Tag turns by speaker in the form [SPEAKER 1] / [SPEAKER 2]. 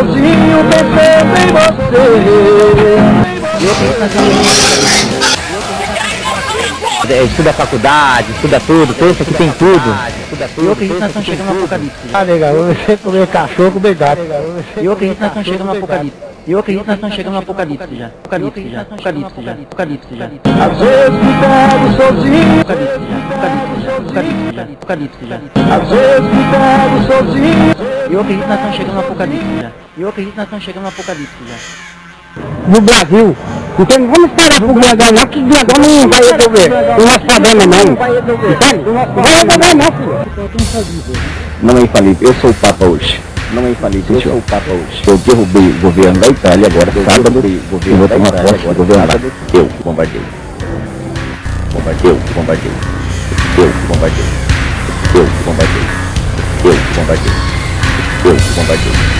[SPEAKER 1] sozinho pensando em você. É, estuda a faculdade, estuda tudo, pensa que tem tudo. E eu acredito que nós estamos chegando no apocalipse.
[SPEAKER 2] Ah, legal, você comer é cachorro, comer gato.
[SPEAKER 1] E eu acredito que nós estamos chegando no apocalipse. E eu acredito que nós estamos chegando no apocalipse já. Apocalipse já. Apocalipse já. Apocalipse já.
[SPEAKER 2] Às vezes me pego sozinho.
[SPEAKER 1] Apocalipse já. Apocalipse já. Apocalipse já.
[SPEAKER 2] Às vezes me pego sozinho.
[SPEAKER 1] Eu acredito que nós estamos chegando no apocalipse já. Eu acredito que nós estamos chegando no apocalipse já.
[SPEAKER 2] No Brasil. Então vamos esperar pro Glendão não, que o Glendão não vai resolver o nosso problema não. Entende? Não vai resolver não, filho.
[SPEAKER 3] Não é infalível, eu sou o Papa hoje. Não é infalível, eu sou o Papa hoje. Eu derrubei o governo da Itália agora, sábado, o governo da Itália agora, governo lá. Eu bombardei. Bombardei, eu bombardei. Eu bombardei. Eu bombardei. Eu bombardei. Eu bombardei.